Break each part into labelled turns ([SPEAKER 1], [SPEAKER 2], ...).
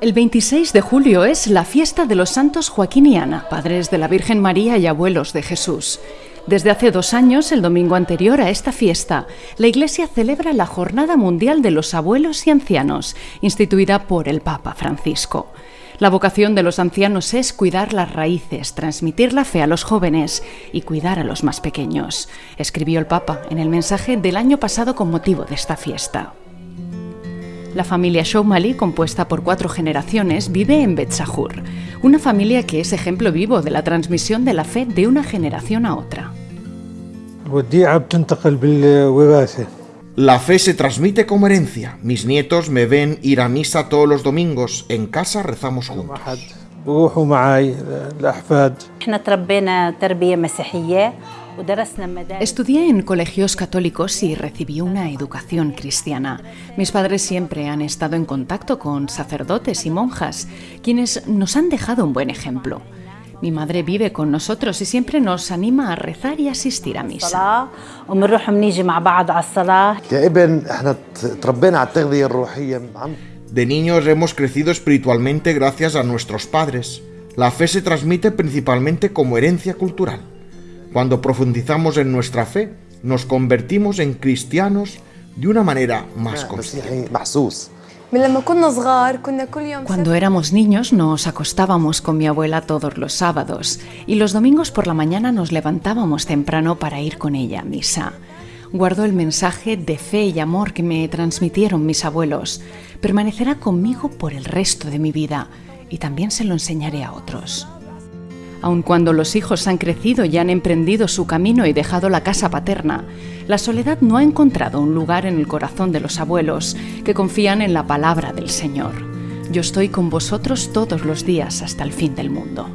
[SPEAKER 1] El 26 de julio es la fiesta de los santos Joaquín y Ana, padres de la Virgen María y abuelos de Jesús. Desde hace dos años, el domingo anterior a esta fiesta, la Iglesia celebra la Jornada Mundial de los Abuelos y Ancianos, instituida por el Papa Francisco. La vocación de los ancianos es cuidar las raíces, transmitir la fe a los jóvenes y cuidar a los más pequeños, escribió el Papa en el mensaje del año pasado con motivo de esta fiesta. La familia Shoumali, compuesta por cuatro generaciones, vive en Betzahur, una familia que es ejemplo vivo de la transmisión de la fe de una generación a otra.
[SPEAKER 2] La fe se transmite como herencia. Mis nietos me ven ir a misa todos los domingos. En casa rezamos juntos.
[SPEAKER 1] Estudié en colegios católicos y recibí una educación cristiana. Mis padres siempre han estado en contacto con sacerdotes y monjas, quienes nos han dejado un buen ejemplo. Mi madre vive con nosotros y siempre nos anima a rezar y asistir a misa.
[SPEAKER 2] De niños hemos crecido espiritualmente gracias a nuestros padres. La fe se transmite principalmente como herencia cultural. Cuando profundizamos en nuestra fe, nos convertimos en cristianos de una manera más consciente.
[SPEAKER 1] Cuando éramos niños nos acostábamos con mi abuela todos los sábados y los domingos por la mañana nos levantábamos temprano para ir con ella a misa. Guardo el mensaje de fe y amor que me transmitieron mis abuelos. Permanecerá conmigo por el resto de mi vida y también se lo enseñaré a otros. Aun cuando los hijos han crecido y han emprendido su camino y dejado la casa paterna, la soledad no ha encontrado un lugar en el corazón de los abuelos que confían en la palabra del Señor. Yo estoy con vosotros todos los días hasta el fin del mundo.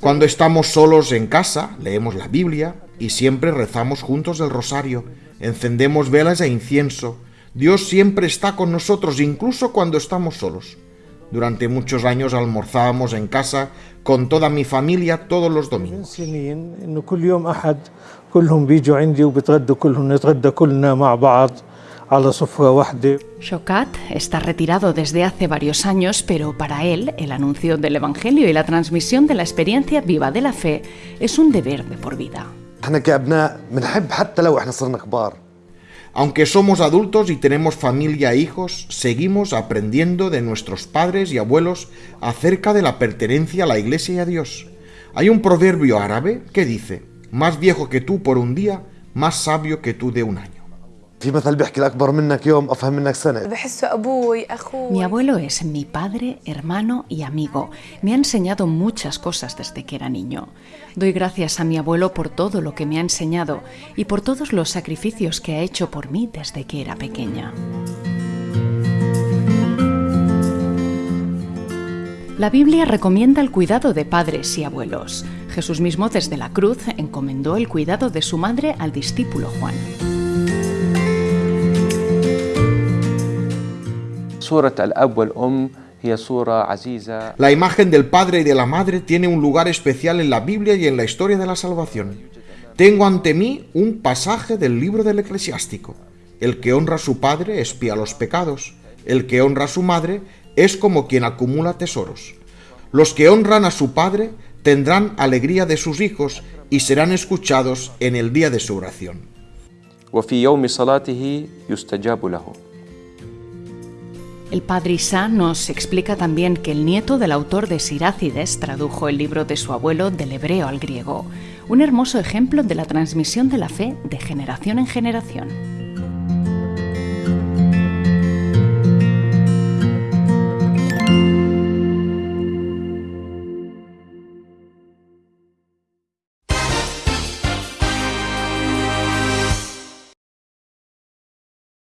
[SPEAKER 2] Cuando estamos solos en casa, leemos la Biblia y siempre rezamos juntos el rosario, encendemos velas e incienso. Dios siempre está con nosotros, incluso cuando estamos solos. Durante muchos años almorzábamos en casa con toda mi familia todos los domingos.
[SPEAKER 1] Shokat está retirado desde hace varios años, pero para él el anuncio del Evangelio y la transmisión de la experiencia viva de la fe es un deber de por vida.
[SPEAKER 2] Aunque somos adultos y tenemos familia e hijos, seguimos aprendiendo de nuestros padres y abuelos acerca de la pertenencia a la iglesia y a Dios. Hay un proverbio árabe que dice, más viejo que tú por un día, más sabio que tú de un año.
[SPEAKER 1] Mi abuelo es mi padre, hermano y amigo. Me ha enseñado muchas cosas desde que era niño. Doy gracias a mi abuelo por todo lo que me ha enseñado y por todos los sacrificios que ha hecho por mí desde que era pequeña. La Biblia recomienda el cuidado de padres y abuelos. Jesús mismo desde la cruz encomendó el cuidado de su madre al discípulo Juan.
[SPEAKER 2] La imagen del padre y de la madre tiene un lugar especial en la Biblia y en la historia de la salvación. Tengo ante mí un pasaje del libro del eclesiástico. El que honra a su padre espía los pecados. El que honra a su madre es como quien acumula tesoros. Los que honran a su padre tendrán alegría de sus hijos y serán escuchados en el día de su oración.
[SPEAKER 1] El padre Isa nos explica también que el nieto del autor de Sirácides tradujo el libro de su abuelo del hebreo al griego, un hermoso ejemplo de la transmisión de la fe de generación en generación.